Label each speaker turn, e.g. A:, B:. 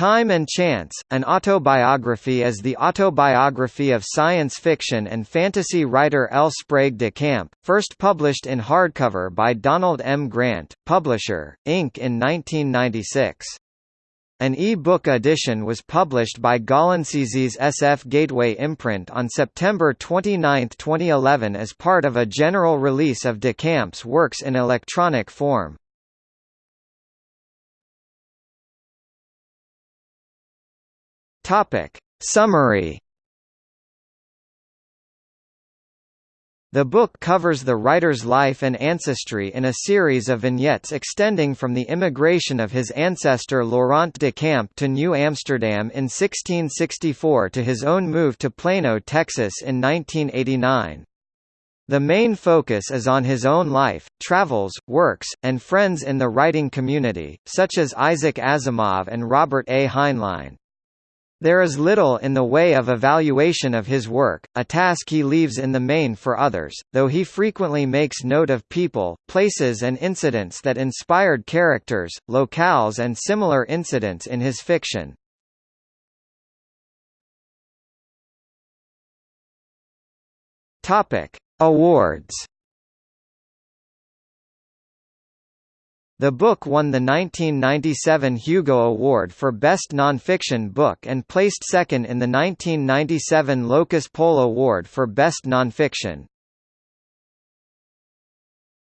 A: Time and Chance, an autobiography is the autobiography of science fiction and fantasy writer L. Sprague de Camp, first published in hardcover by Donald M. Grant, Publisher, Inc. in 1996. An e-book edition was published by Gollancz's SF Gateway imprint on September 29, 2011 as part of a general release of de Camp's works in electronic form. Topic. Summary The book covers the writer's life and ancestry in a series of vignettes extending from the immigration of his ancestor Laurent de Camp to New Amsterdam in 1664 to his own move to Plano, Texas in 1989. The main focus is on his own life, travels, works, and friends in the writing community, such as Isaac Asimov and Robert A. Heinlein. There is little in the way of evaluation of his work, a task he leaves in the main for others, though he frequently makes note of people, places and incidents that inspired characters, locales and similar incidents in his fiction. Awards The book won the 1997 Hugo Award for Best Nonfiction Book and placed second in the 1997 Locus Poll Award for Best Nonfiction.